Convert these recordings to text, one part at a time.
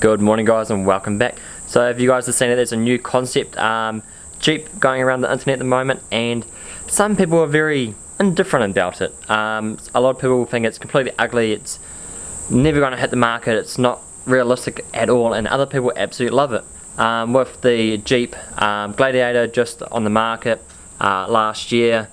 Good morning guys and welcome back. So if you guys have seen it, there's a new concept um, Jeep going around the internet at the moment and some people are very indifferent about it. Um, a lot of people think it's completely ugly, it's never going to hit the market, it's not realistic at all and other people absolutely love it. Um, with the Jeep um, Gladiator just on the market uh, last year,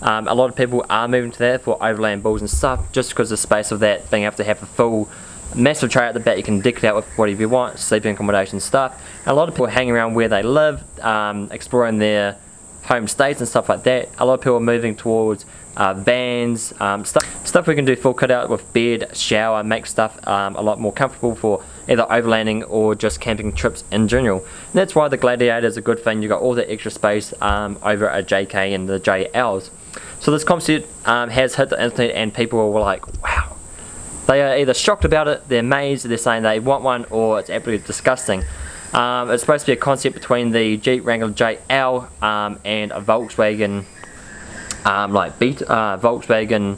um, a lot of people are moving to that for overland bulls and stuff just because the space of that being able to have a full massive tray at the back you can deck it out with whatever you want sleeping accommodation stuff. And a lot of people hang around where they live um, exploring their home states and stuff like that. A lot of people are moving towards uh, vans um, stuff stuff we can do full cut out with bed shower make stuff um, a lot more comfortable for either overlanding or just camping trips in general. And that's why the gladiator is a good thing. You've got all the extra space um, over a JK and the JLs so this concept um, has hit the internet and people were like wow they are either shocked about it, they're amazed, they're saying they want one, or it's absolutely disgusting. Um, it's supposed to be a concept between the Jeep Wrangler JL um, and a Volkswagen, um, like Beat, uh, Volkswagen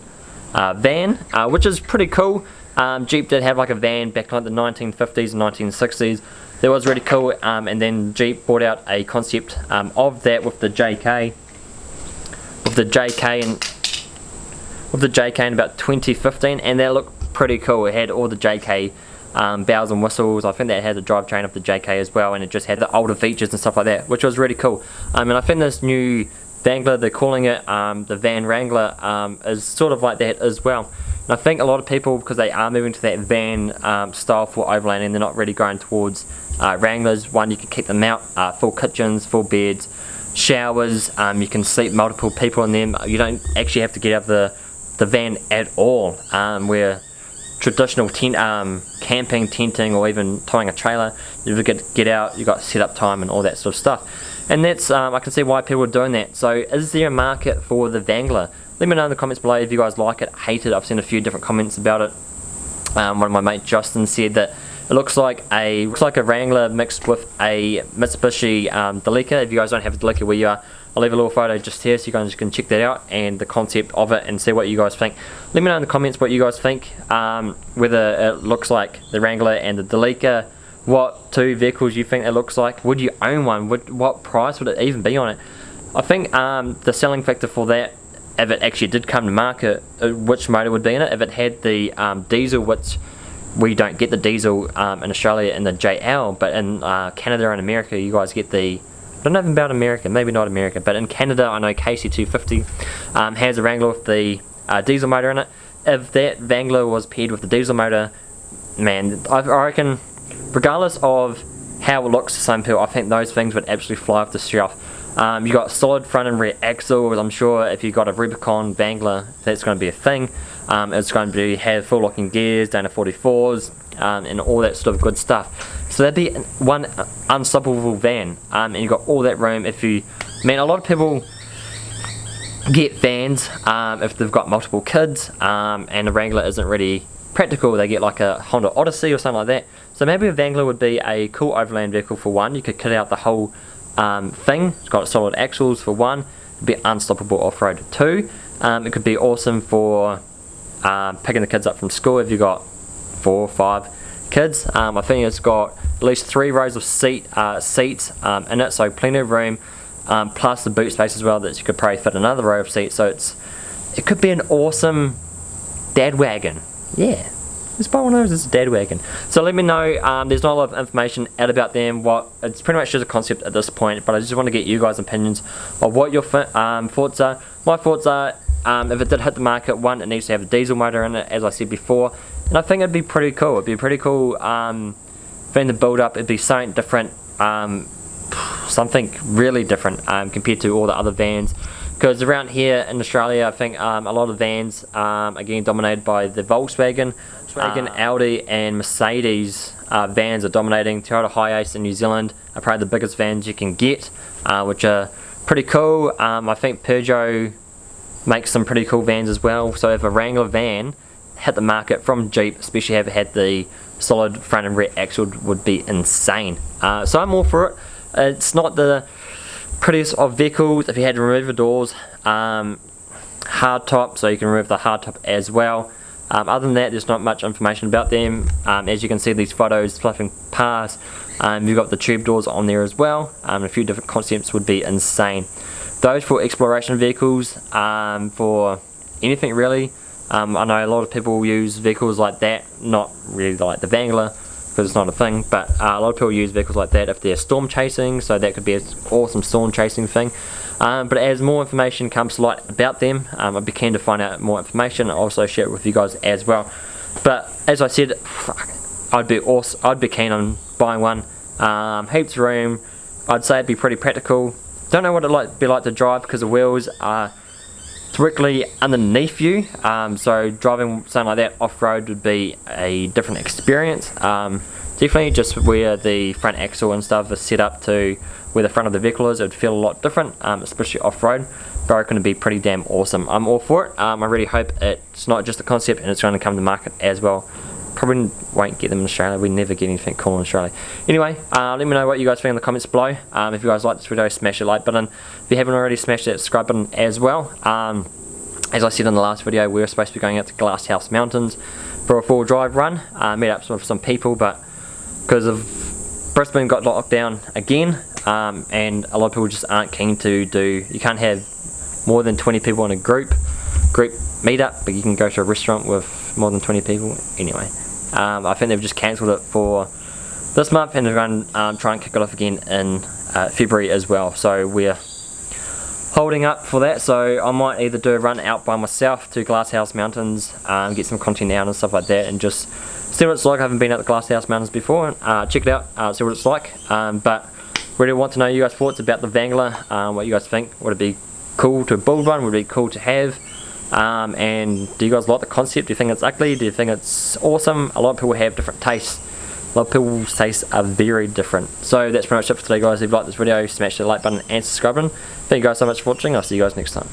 uh, van, uh, which is pretty cool. Um, Jeep did have like a van back in like the 1950s and 1960s. That was really cool, um, and then Jeep brought out a concept um, of that with the JK, with the JK and with the JK in about 2015, and that looked pretty cool. It had all the JK um, bells and whistles. I think that had the drivetrain of the JK as well, and it just had the older features and stuff like that, which was really cool. Um, and I think this new Wrangler, they're calling it um, the Van Wrangler, um, is sort of like that as well. And I think a lot of people, because they are moving to that van um, style for overlanding, they're not really going towards uh, Wranglers. One, you can keep them out, uh, full kitchens, full beds, showers, um, you can sleep multiple people in them. You don't actually have to get out of the, the van at all, where traditional tent, um, camping, tenting, or even towing a trailer, you get get out, You've got set up time and all that sort of stuff. And that's um, I can see why people are doing that. So is there a market for the Wrangler? Let me know in the comments below if you guys like it, hate it. I've seen a few different comments about it. Um, one of my mate Justin said that it looks like a looks like a Wrangler mixed with a Mitsubishi um, Delica. If you guys don't have a Delica where you are, I'll leave a little photo just here so you guys can check that out and the concept of it and see what you guys think. Let me know in the comments what you guys think, um, whether it looks like the Wrangler and the Delica, what two vehicles you think it looks like, would you own one, would, what price would it even be on it. I think um, the selling factor for that, if it actually did come to market, uh, which motor would be in it, if it had the um, diesel, which we don't get the diesel um, in Australia in the JL, but in uh, Canada and America you guys get the I don't know about America, maybe not America, but in Canada I know KC250 um, has a Wrangler with the uh, diesel motor in it. If that Wrangler was paired with the diesel motor, man, I, I reckon, regardless of how it looks to some people, I think those things would absolutely fly off the shelf. Um, you got solid front and rear axles. I'm sure if you got a Rubicon Wrangler, that's going to be a thing. Um, it's going to have full locking gears, Dana 44s, um, and all that sort of good stuff. So that'd be one unstoppable van, um, and you've got all that room. If you, man, a lot of people get vans um, if they've got multiple kids, um, and the Wrangler isn't really practical. They get like a Honda Odyssey or something like that. So maybe a Wrangler would be a cool overland vehicle for one. You could kit out the whole um, thing. It's got solid axles for one. It'd be unstoppable off-road. Two, um, it could be awesome for um, picking the kids up from school if you've got four or five kids. Um, I think it's got at least three rows of seat uh, seats um, in it, so plenty of room, um, plus the boot space as well that you could probably fit another row of seats. So it's it could be an awesome dad wagon. Yeah, this buy one of those is a dad wagon. So let me know. Um, there's not a lot of information out about them. What it's pretty much just a concept at this point, but I just want to get you guys' opinions of what your um, thoughts are. My thoughts are. Um, if it did hit the market, one, it needs to have a diesel motor in it, as I said before, and I think it'd be pretty cool. It'd be a pretty cool um, thing to build up. It'd be something different, um, something really different um, compared to all the other vans. Because around here in Australia, I think um, a lot of vans um, are getting dominated by the Volkswagen. Volkswagen, uh, Audi and Mercedes uh, vans are dominating. Toyota HiAce in New Zealand are probably the biggest vans you can get, uh, which are pretty cool. Um, I think Peugeot makes some pretty cool vans as well. So if a Wrangler van hit the market from Jeep, especially if it had the solid front and rear axle would be insane. Uh, so I'm all for it. It's not the prettiest of vehicles. If you had to remove the doors, um, hard top, so you can remove the hard top as well. Um, other than that, there's not much information about them. Um, as you can see, these photos flipping past. Um, you've got the tube doors on there as well. Um, a few different concepts would be insane. Those for exploration vehicles, um, for anything really. Um, I know a lot of people use vehicles like that, not really like the Wrangler, because it's not a thing, but uh, a lot of people use vehicles like that if they're storm chasing, so that could be an awesome storm chasing thing. Um, but as more information comes to light about them, um, I'd be keen to find out more information and also share it with you guys as well. But as I said, I'd be awesome, I'd be keen on buying one. Um, heaps of room, I'd say it'd be pretty practical. Don't know what it'd like, be like to drive because the wheels are directly underneath you. Um, so driving something like that off-road would be a different experience. Um, definitely just where the front axle and stuff is set up to where the front of the vehicle is it would feel a lot different um, especially off-road. But going to be pretty damn awesome. I'm all for it. Um, I really hope it's not just a concept and it's going to come to market as well probably won't get them in Australia. We never get anything cool in Australia. Anyway, uh, let me know what you guys think in the comments below. Um, if you guys like this video, smash the like button. If you haven't already, smash that subscribe button as well. Um, as I said in the last video, we were supposed to be going out to Glasshouse Mountains for a full drive run. Uh, meet up with some people, but because of Brisbane got locked down again, um, and a lot of people just aren't keen to do, you can't have more than 20 people in a group, group meetup, but you can go to a restaurant with more than 20 people. Anyway, um, I think they've just cancelled it for this month and they're going to um, try and kick it off again in uh, February as well. So we're holding up for that. So I might either do a run out by myself to Glasshouse Mountains, um, get some content out and stuff like that and just see what it's like. I haven't been at the Glasshouse Mountains before. Uh, check it out, uh, see what it's like. Um, but really want to know you guys' thoughts about the Wrangler, um, what you guys think. Would it be cool to build one? Would it be cool to have? Um, and do you guys like the concept? Do you think it's ugly? Do you think it's awesome? A lot of people have different tastes. A lot of people's tastes are very different. So that's pretty much it for today guys. If you like this video, smash the like button and subscribe button. Thank you guys so much for watching. I'll see you guys next time.